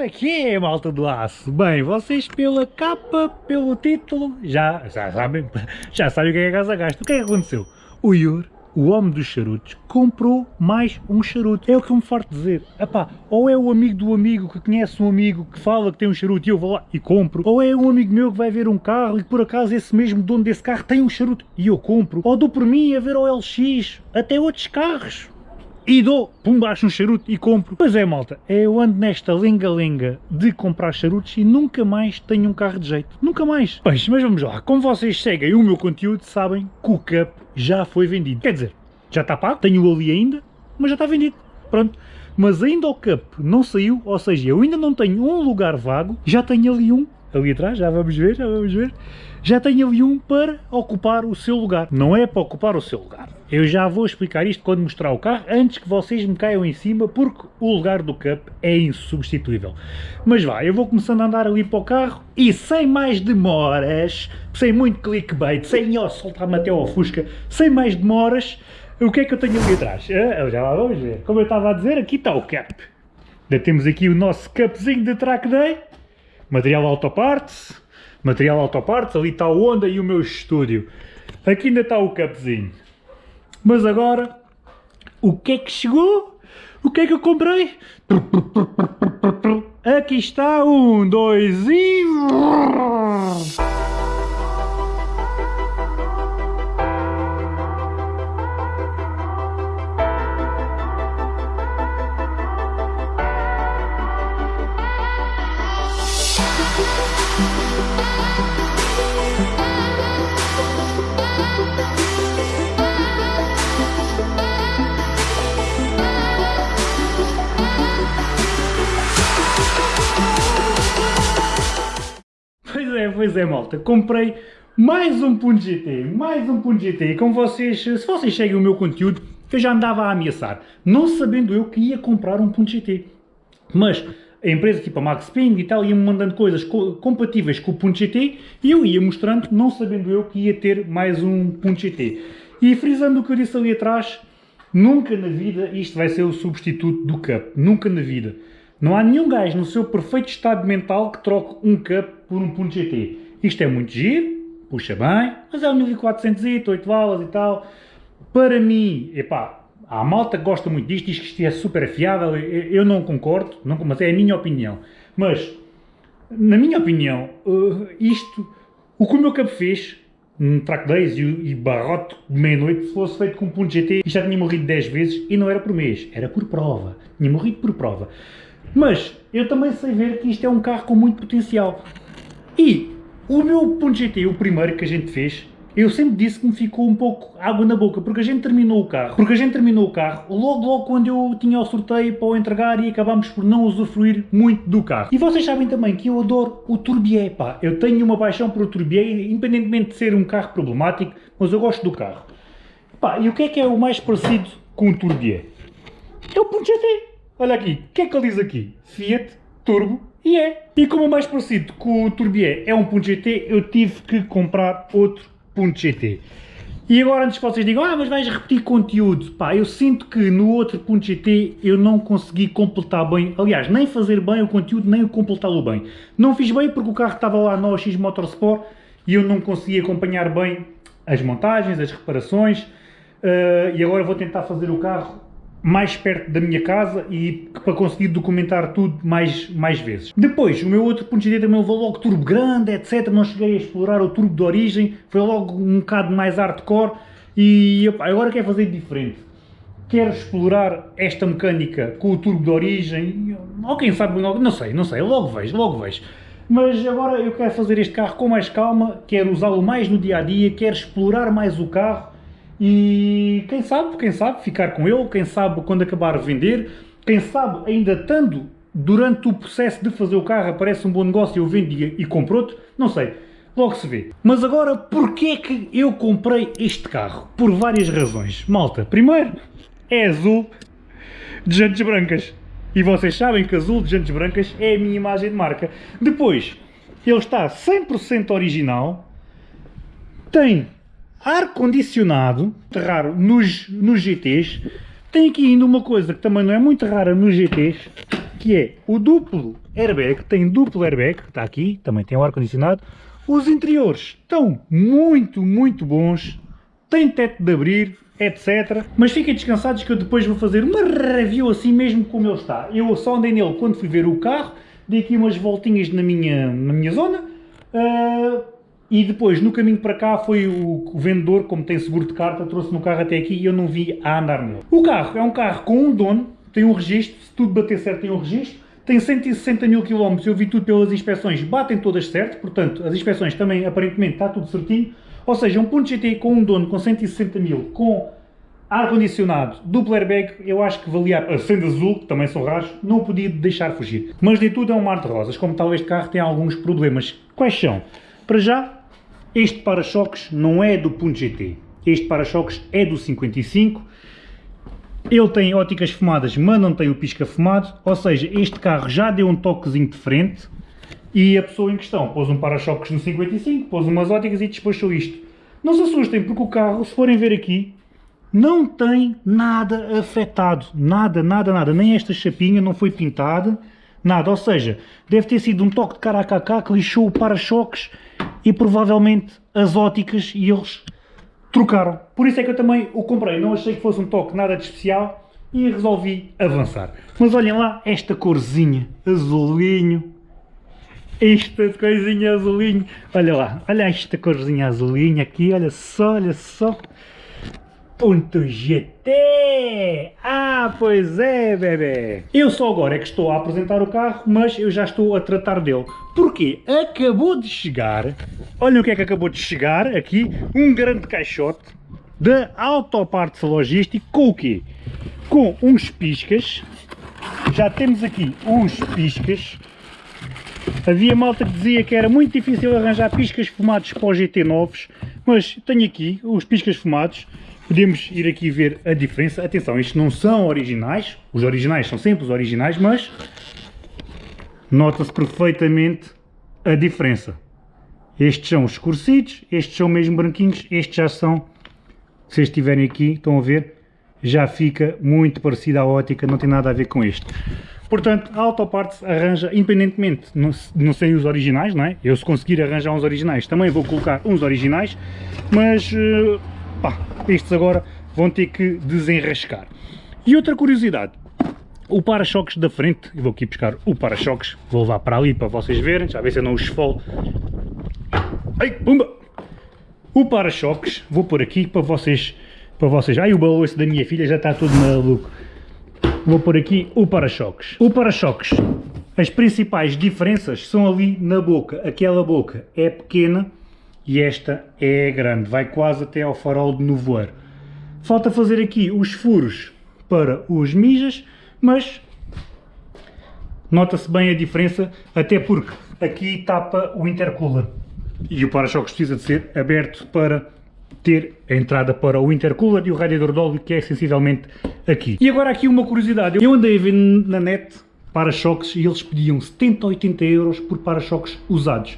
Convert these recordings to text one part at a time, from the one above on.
É que é, malta do aço? Bem, vocês pela capa, pelo título, já, já, sabem, já sabem o que é que a casa gasta. O que é que aconteceu? O Ior, o homem dos charutos, comprou mais um charuto. É o que eu me farto dizer. Epá, ou é o amigo do amigo que conhece um amigo que fala que tem um charuto e eu vou lá e compro. Ou é um amigo meu que vai ver um carro e por acaso esse mesmo dono desse carro tem um charuto e eu compro. Ou dou por mim a ver o LX, até outros carros e dou, pum, baixo um charuto e compro. Pois é, malta, eu ando nesta lenga-lenga de comprar charutos e nunca mais tenho um carro de jeito. Nunca mais. Pois, mas vamos lá. Como vocês seguem o meu conteúdo, sabem que o Cup já foi vendido. Quer dizer, já está pago, tenho ali ainda, mas já está vendido. Pronto. Mas ainda o Cup não saiu, ou seja, eu ainda não tenho um lugar vago, já tenho ali um, ali atrás, já vamos ver, já vamos ver já tenho ali um para ocupar o seu lugar. Não é para ocupar o seu lugar. Eu já vou explicar isto quando mostrar o carro, antes que vocês me caiam em cima, porque o lugar do Cup é insubstituível. Mas vá, eu vou começando a andar ali para o carro e sem mais demoras, sem muito clickbait, sem ó, soltar-me até ao Fusca, sem mais demoras, o que é que eu tenho ali atrás? Ah, já lá vamos ver. Como eu estava a dizer, aqui está o Cup. Ainda temos aqui o nosso Cupzinho de Track Day, material autoparts, material autopartes, ali está o Honda e o meu estúdio. Aqui ainda está o capzinho. Mas agora, o que é que chegou? O que é que eu comprei? Aqui está, um, dois e... pois é malta, comprei mais um Punto GT, mais um Punto GT, e como vocês, se vocês seguem o meu conteúdo, eu já andava a ameaçar, não sabendo eu que ia comprar um Punto GT, mas a empresa tipo a Max Ping e tal ia-me mandando coisas co compatíveis com o Punto GT e eu ia mostrando, não sabendo eu que ia ter mais um Punto GT. E frisando o que eu disse ali atrás, nunca na vida isto vai ser o substituto do Cup, nunca na vida. Não há nenhum gajo no seu perfeito estado mental que troque um Cup por um Punto GT. Isto é muito giro, puxa bem, mas é um 1400, 8 balas e tal. Para mim, epá, há malta que gosta muito disto, diz que isto é super fiável, eu não concordo, não, mas é a minha opinião. Mas, na minha opinião, uh, isto, o que o meu Cup fez, um track days e, e barrote de meia-noite, se fosse feito com um ponto GT, já tinha morrido 10 vezes e não era por mês, era por prova. Tinha morrido por prova. Mas eu também sei ver que isto é um carro com muito potencial. E o meu ponto GT, o primeiro que a gente fez, eu sempre disse que me ficou um pouco água na boca, porque a gente terminou o carro. Porque a gente terminou o carro logo logo quando eu tinha o sorteio para o entregar e acabámos por não usufruir muito do carro. E vocês sabem também que eu adoro o Turbier, pá. Eu tenho uma paixão por o Turbier, independentemente de ser um carro problemático, mas eu gosto do carro. Pá, e o que é que é o mais parecido com o Turbier? É o ponto GT. Olha aqui, o que é que ele diz aqui? Fiat Turbo e é. E como é mais parecido com o Turbier é um .gt, eu tive que comprar outro .gt. E agora antes que vocês digam, ah, mas vais repetir conteúdo, pá, eu sinto que no outro .gt eu não consegui completar bem, aliás, nem fazer bem o conteúdo, nem completá-lo bem. Não fiz bem porque o carro estava lá no OX Motorsport e eu não consegui acompanhar bem as montagens, as reparações, uh, e agora vou tentar fazer o carro mais perto da minha casa e para conseguir documentar tudo mais, mais vezes. Depois, o meu outro ponto de também levou logo turbo grande, etc. Não cheguei a explorar o turbo de origem, foi logo um bocado mais hardcore e agora quero fazer diferente. Quero explorar esta mecânica com o turbo de origem, ou quem sabe, não sei, não sei, logo vejo, logo vejo. Mas agora eu quero fazer este carro com mais calma, quero usá-lo mais no dia-a-dia, -dia, quero explorar mais o carro e quem sabe, quem sabe ficar com ele, quem sabe quando acabar de vender, quem sabe ainda estando durante o processo de fazer o carro aparece um bom negócio e eu vendo e compro outro, não sei, logo se vê. Mas agora, porquê que eu comprei este carro? Por várias razões. Malta, primeiro, é azul de jantes brancas. E vocês sabem que azul de jantes brancas é a minha imagem de marca. Depois, ele está 100% original, tem ar-condicionado, raro nos, nos GTs. Tem aqui ainda uma coisa que também não é muito rara nos GTs, que é o duplo airbag, tem duplo airbag, está aqui, também tem o ar-condicionado. Os interiores estão muito, muito bons, tem teto de abrir, etc. Mas fiquem descansados que eu depois vou fazer uma review assim mesmo como ele está. Eu só andei nele quando fui ver o carro, dei aqui umas voltinhas na minha, na minha zona, uh, e depois no caminho para cá foi o, vendedor, como tem seguro de carta, trouxe no carro até aqui e eu não vi a andar nele. O carro é um carro com um dono, tem um registro, se tudo bater certo tem um registro, tem 160 mil km, eu vi tudo pelas inspeções, batem todas certo, portanto as inspeções também aparentemente está tudo certinho, ou seja, um ponto GT com um dono com 160 mil, com ar-condicionado, duplo airbag, eu acho que valia a sendo azul, que também são raros, não podia deixar fugir. Mas de tudo é um mar de rosas, como tal este carro tem alguns problemas. Quais são? Para já, este para-choques não é do ponto GT, este para-choques é do 55, ele tem óticas fumadas, mas não tem o pisca fumado, ou seja, este carro já deu um toquezinho de frente, e a pessoa em questão pôs um para-choques no 55, pôs umas óticas e despachou isto. Não se assustem, porque o carro, se forem ver aqui, não tem nada afetado. Nada, nada, nada. Nem esta chapinha não foi pintada, nada. Ou seja, deve ter sido um toque de cara a cá que lixou o para-choques e provavelmente as óticas e eles trocaram. Por isso é que eu também o comprei. Não achei que fosse um toque nada de especial e resolvi avançar. Mas olhem lá esta corzinha, azulinho, esta coisinha azulinho. Olha lá, olha esta corzinha azulinha aqui, olha só, olha só. GT! Ah, pois é, bebê! Eu só agora é que estou a apresentar o carro, mas eu já estou a tratar dele. Porquê? Acabou de chegar, olha o que é que acabou de chegar aqui, um grande caixote da Autoparts Logística com o quê? Com uns piscas, já temos aqui uns piscas Havia malta que dizia que era muito difícil arranjar piscas fumados para os GT novos, mas tenho aqui os piscas fumados, podemos ir aqui ver a diferença. Atenção, estes não são originais, os originais são sempre os originais, mas nota-se perfeitamente a diferença. Estes são os escurecidos, estes são mesmo branquinhos, estes já são, se estiverem aqui, estão a ver, já fica muito parecido à ótica, não tem nada a ver com este. Portanto, a Autoparts arranja, independentemente, não, não sei os originais, não é? Eu se conseguir arranjar uns originais, também vou colocar uns originais, mas, eh, pá, estes agora vão ter que desenrascar. E outra curiosidade, o para-choques da frente, eu vou aqui buscar o para-choques, vou levar para ali para vocês verem, já ver se eu não os esfolo. Ai, pumba! O para-choques, vou pôr aqui para vocês, para vocês, ai o balanço da minha filha já está todo maluco vou pôr aqui o para-choques. O para-choques, as principais diferenças são ali na boca. Aquela boca é pequena e esta é grande, vai quase até ao farol de nevoeiro. Falta fazer aqui os furos para os mijas, mas nota-se bem a diferença, até porque aqui tapa o intercooler e o para-choques precisa de ser aberto para ter a entrada para o intercooler e o radiador de óleo que é sensivelmente aqui. E agora aqui uma curiosidade, eu andei a ver na net para-choques e eles pediam 70 ou 80 euros por para-choques usados.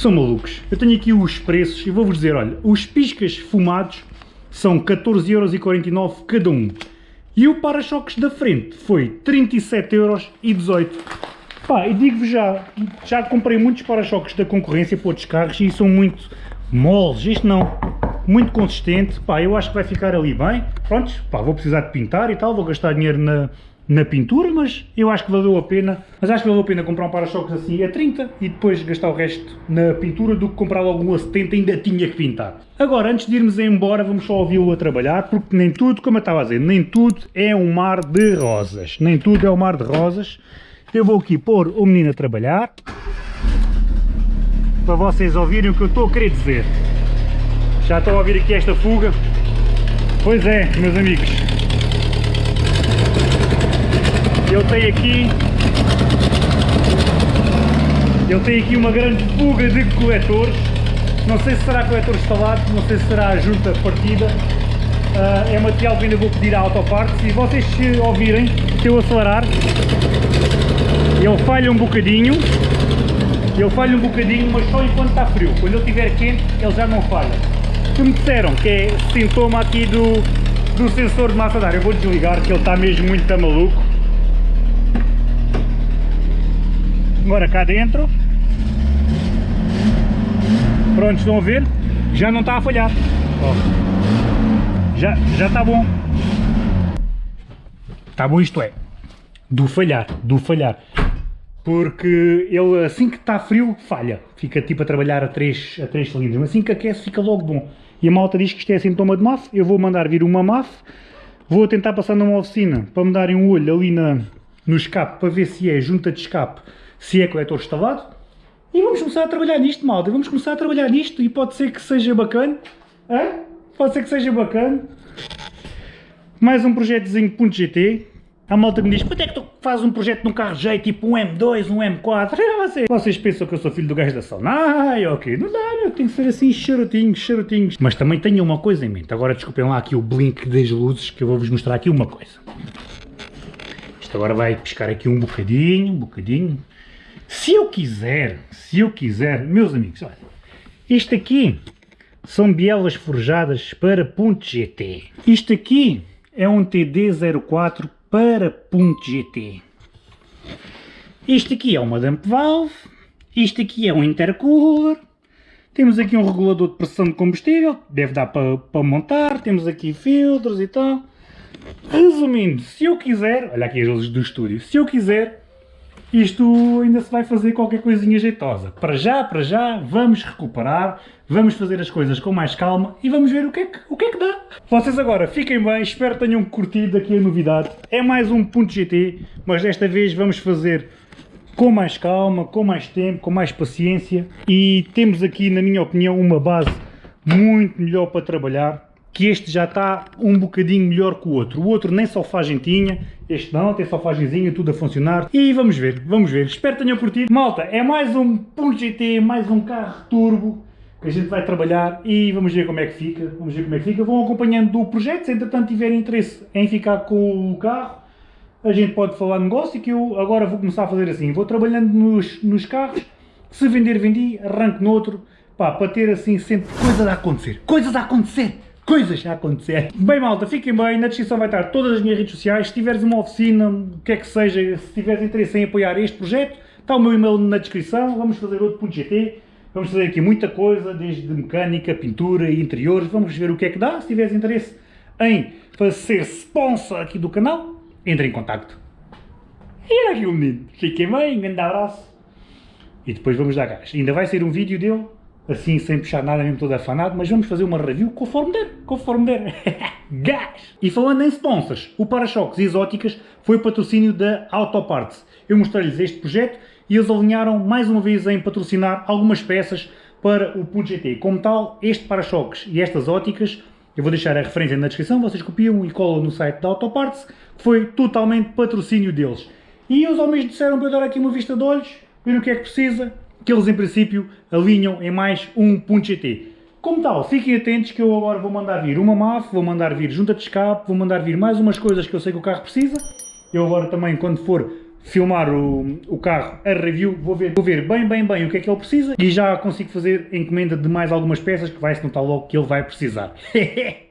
São malucos. Eu tenho aqui os preços e vou-vos dizer, olha, os piscas fumados são 14,49 euros cada um. E o para-choques da frente foi 37,18 euros. Pá, e digo-vos já, já comprei muitos para-choques da concorrência para outros carros e são muito moles. Isto não muito consistente, pá, eu acho que vai ficar ali bem, pronto, pá, vou precisar de pintar e tal, vou gastar dinheiro na, na pintura, mas eu acho que valeu a pena, mas acho que valeu a pena comprar um para-choques assim a 30 e depois gastar o resto na pintura do que comprar logo um a 70 ainda tinha que pintar. Agora, antes de irmos embora, vamos só ouvi-lo a trabalhar, porque nem tudo, como eu estava a dizer, nem tudo é um mar de rosas, nem tudo é um mar de rosas. Eu vou aqui pôr o menino a trabalhar, para vocês ouvirem o que eu estou a querer dizer. Já estão a ouvir aqui esta fuga? Pois é, meus amigos. Ele tem aqui... Ele tem aqui uma grande fuga de coletores. Não sei se será coletor instalado, não sei se será junta partida. Uh, é material que ainda vou pedir à autoparte. Se vocês se ouvirem, se eu acelerar, ele falha um bocadinho. Ele falha um bocadinho, mas só enquanto está frio. Quando ele estiver quente, ele já não falha que me disseram que é sintoma aqui do, do sensor de massa de ar. Eu vou desligar que ele está mesmo muito maluco. Agora cá dentro. Pronto, estão a ver? Já não está a falhar. Já, já está bom. Está bom isto é. Do falhar, do falhar. Porque ele assim que está frio, falha. Fica tipo a trabalhar a 3, a 3 cilindros. Mas assim que aquece, fica logo bom. E a malta diz que isto é sintoma de MAF. Eu vou mandar vir uma MAF. Vou tentar passar numa oficina para me darem um olho ali na, no escape para ver se é junta de escape, se é coletor instalado. E vamos começar a trabalhar nisto, malta. Vamos começar a trabalhar nisto e pode ser que seja bacana. Hã? Pode ser que seja bacana. Mais um projetozinho .gt. A malta me diz, quanto é que tu fazes um projeto num carro jeito, tipo um M2, um M4? Vocês, vocês pensam que eu sou filho do gajo da sauna? Ai, ok, não dá, meu, tem que ser assim, charutinhos, charutinhos. Mas também tenho uma coisa em mente. Agora desculpem lá aqui o blink das luzes, que eu vou-vos mostrar aqui uma coisa. Isto agora vai piscar aqui um bocadinho, um bocadinho. Se eu quiser, se eu quiser, meus amigos, olha, isto aqui são bielas forjadas para ponto .gt. Isto aqui é um TD04 para ponto .gt. Isto aqui é uma dump valve, isto aqui é um intercooler, temos aqui um regulador de pressão de combustível, deve dar para, para montar, temos aqui filtros e tal. Resumindo, se eu quiser, olha aqui as luzes do estúdio, se eu quiser, isto ainda se vai fazer qualquer coisinha jeitosa. Para já, para já, vamos recuperar, vamos fazer as coisas com mais calma e vamos ver o que é que, o que, é que dá. Vocês agora fiquem bem, espero que tenham curtido aqui a novidade. É mais um ponto GT, mas desta vez vamos fazer com mais calma, com mais tempo, com mais paciência e temos aqui, na minha opinião, uma base muito melhor para trabalhar que este já está um bocadinho melhor que o outro. O outro nem solfagem tinha, este não, tem solfagemzinha, tudo a funcionar. E vamos ver, vamos ver. Espero que tenham curtido. Malta, é mais um Punto GT, mais um carro turbo que a gente vai trabalhar e vamos ver como é que fica. Vamos ver como é que fica. Vão acompanhando o projeto, se entretanto tiverem interesse em ficar com o carro, a gente pode falar negócio que eu agora vou começar a fazer assim. Vou trabalhando nos, nos carros, se vender, vendi, arranco no outro, pá, para ter assim sempre coisas a acontecer. Coisas a acontecer! Coisas a acontecer. Bem malta, fiquem bem, na descrição vai estar todas as minhas redes sociais, se tiveres uma oficina, o que é que seja, se tiveres interesse em apoiar este projeto, está o meu e-mail na descrição, vamos fazer outro .gt, vamos fazer aqui muita coisa, desde mecânica, pintura e interiores, vamos ver o que é que dá, se tiveres interesse em fazer sponsor aqui do canal, entre em contacto. E era aqui o menino, fiquem bem, um grande abraço, e depois vamos dar gás. Ainda vai ser um vídeo dele assim sem puxar nada, mesmo todo afanado, mas vamos fazer uma review conforme der, conforme der. Gás! E falando em sponsors, o para-choques exóticas foi patrocínio da Autoparts. Eu mostrei-lhes este projeto e eles alinharam mais uma vez em patrocinar algumas peças para o Punto GT. Como tal, este para-choques e estas óticas, eu vou deixar a referência na descrição, vocês copiam e colam no site da Autoparts, que foi totalmente patrocínio deles. E eles ao mesmo disseram para eu dar aqui uma vista de olhos, ver o que é que precisa, que eles em princípio alinham em mais um ponto .gt. Como tal, fiquem atentos que eu agora vou mandar vir uma MAF, vou mandar vir junta de escape, vou mandar vir mais umas coisas que eu sei que o carro precisa. Eu agora também, quando for filmar o, o carro, a review, vou ver, vou ver bem, bem, bem o que é que ele precisa e já consigo fazer encomenda de mais algumas peças que vai-se notar logo que ele vai precisar.